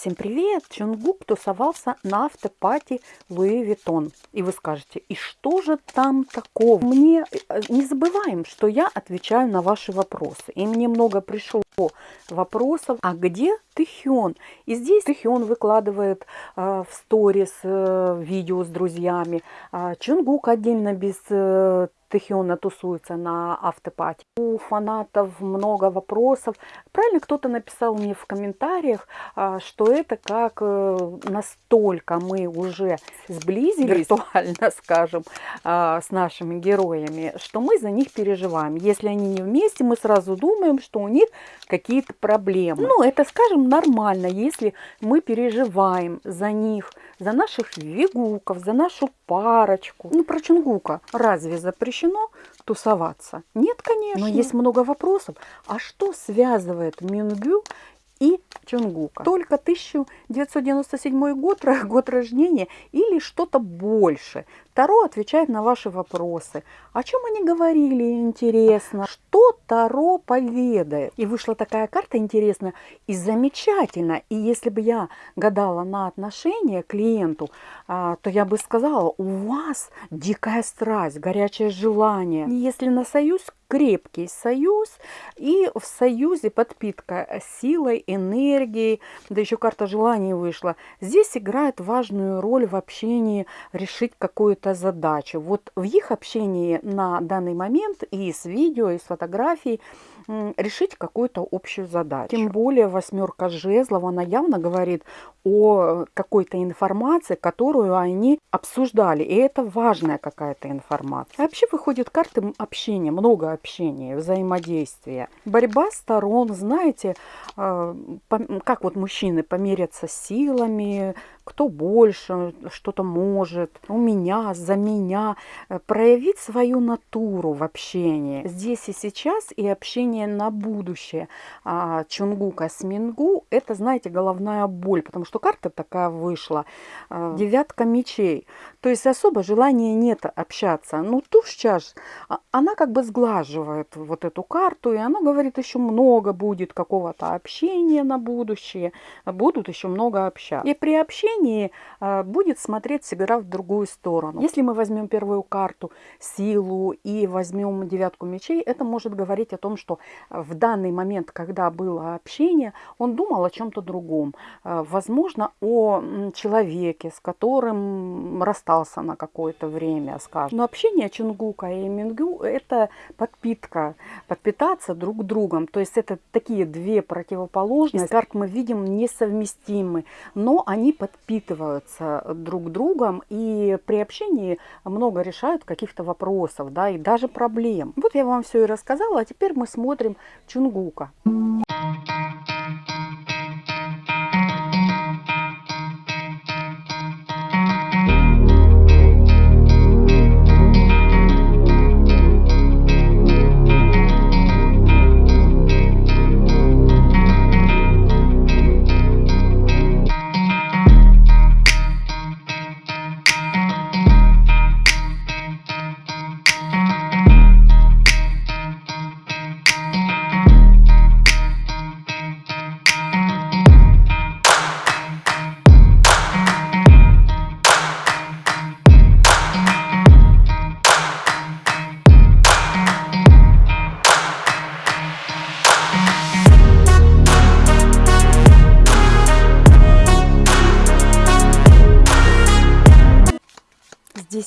Всем привет! Чунгук тусовался на afterparty Louis Vuitton. И вы скажете, и что же там такого? Мне э, не забываем, что я отвечаю на ваши вопросы. И мне много пришло вопросов, а где Тэхён? И здесь Тэхён выкладывает э, в сторис э, видео с друзьями. Э, Чунгук отдельно без э, Тэхёна тусуется на afterparty. У фанатов много вопросов. Правильно кто-то написал мне в комментариях, а, что это как э, настолько мы уже сблизились, виртуально скажем, с нашими героями, что мы за них переживаем. Если они не вместе, мы сразу думаем, что у них какие-то проблемы. Ну, это, скажем, нормально, если мы переживаем за них, за наших вигуков, за нашу парочку. Ну, про Чунгука разве запрещено тусоваться? Нет, конечно. Но есть много вопросов. А что связывает Мингю и Чунгука. Только 1997 год, год рождения или что-то больше. Таро отвечает на ваши вопросы. О чем они говорили, интересно? Что Таро поведает? И вышла такая карта интересная и замечательная. И если бы я гадала на отношения клиенту, а, то я бы сказала, у вас дикая страсть, горячее желание. Если на союз, крепкий союз. И в союзе подпитка силой, энергией. Да еще карта желаний вышла. Здесь играет важную роль в общении решить какую-то какую задачу. Вот в их общении на данный момент и с видео, и с фотографией решить какую-то общую задачу. Тем более восьмерка жезлов, она явно говорит о какой-то информации, которую они обсуждали. И это важная какая-то информация. Вообще выходит карты общения, много общения, взаимодействия. Борьба сторон, знаете, э, как вот мужчины померятся силами, кто больше что-то может, у меня, за меня, э, проявить свою натуру в общении. Здесь и сейчас и общение на будущее. Чунгука с Мингу – это, знаете, головная боль, потому что карта такая вышла. А, девятка мечей. То есть особо желания нет общаться. Ну, туз чаш, а, она как бы сглаживает вот эту карту, и она говорит, еще много будет какого-то общения на будущее, будут еще много общаться. И при общении значении а, будет смотреть всегда в другую сторону. Если мы возьмем первую карту силу и возьмем девятку мечей, это может говорить о том, что в данный момент, когда было общение, он думал о чем-то другом. А, возможно, о человеке, с которым расстался на какое-то время, скажем. Но общение Чунгука и Мингю – это подпитка, подпитаться друг другом. То есть это такие две противоположности. Карт мы видим несовместимы, но они подпитываются подпитываются друг другом и при общении много решают каких-то вопросов, да, и даже проблем. Вот я вам все и рассказала, а теперь мы смотрим Чунгука.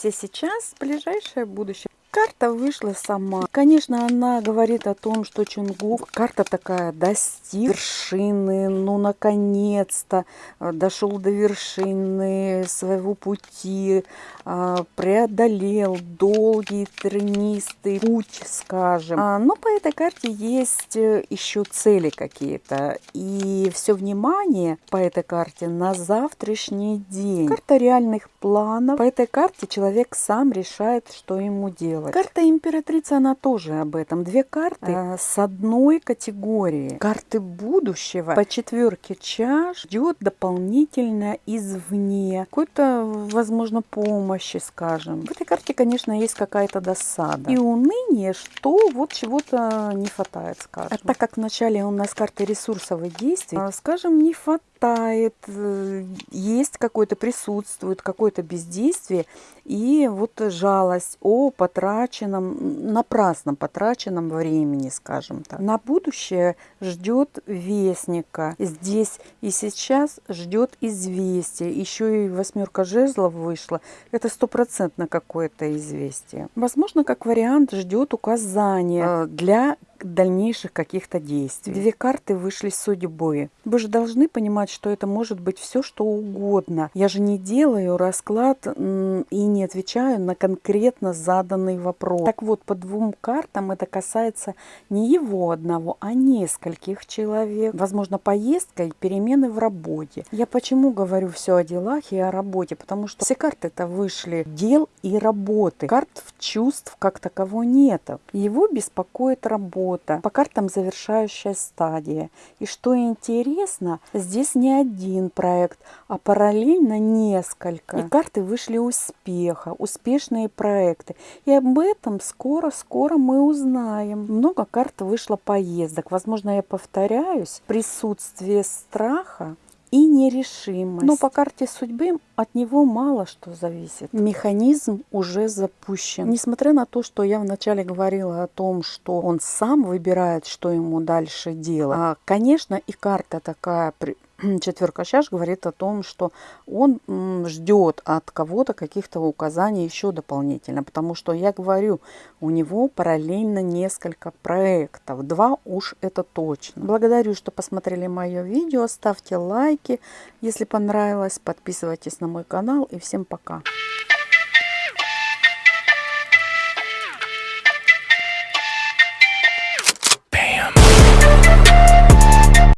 Здесь и сейчас, ближайшее будущее. Карта вышла сама. Конечно, она говорит о том, что Чунгук, карта такая, достиг вершины, ну, наконец-то э, дошел до вершины своего пути, э, преодолел долгий, тренистый путь, скажем. А, но по этой карте есть э, еще цели какие-то. И все внимание по этой карте на завтрашний день. Карта реальных планов. По этой карте человек сам решает, что ему делать делать. Карта императрицы, она тоже об этом. Две карты э, с одной категории. Карты будущего по четверке чаш ждет дополнительно извне. Какой-то, возможно, помощи, скажем. В этой карте, конечно, есть какая-то досада. И уныние, что вот чего-то не хватает, скажем. А так как в начале у нас карта ресурсовых действий, скажем, не хватает хватает, э, есть какое-то, присутствует какое-то бездействие и вот жалость о потраченном, напрасно потраченном времени, скажем так. На будущее ждет вестника. Здесь и сейчас ждет известие. Еще и восьмерка жезлов вышла. Это стопроцентно какое-то известие. Возможно, как вариант ждет указания э, для дальнейших каких-то действий. Две карты вышли с судьбой. Вы же должны понимать, что это может быть все, что угодно. Я же не делаю расклад и не отвечаю на конкретно заданный вопрос. Так вот, по двум картам это касается не его одного, а нескольких человек. Возможно, поездка и перемены в работе. Я почему говорю все о делах и о работе? Потому что все карты это вышли дел и работы. Карт чувств как такового нет. Его беспокоит работа работа, по картам завершающая стадия. И что интересно, здесь не один проект, а параллельно несколько. И карты вышли успеха, успешные проекты. И об этом скоро-скоро мы узнаем. Много карт вышло поездок. Возможно, я повторяюсь. Присутствие страха и нерешимость. Но по карте судьбы от него мало что зависит. Механизм уже запущен. Несмотря на то, что я вначале говорила о том, что он сам выбирает, что ему дальше делать, а, конечно, и карта такая четверка чаш говорит о том, что он ждет от кого-то каких-то указаний еще дополнительно, потому что я говорю, у него параллельно несколько проектов, два уж это точно. Благодарю, что посмотрели мое видео, ставьте лайки, если понравилось, подписывайтесь на мой канал и всем пока.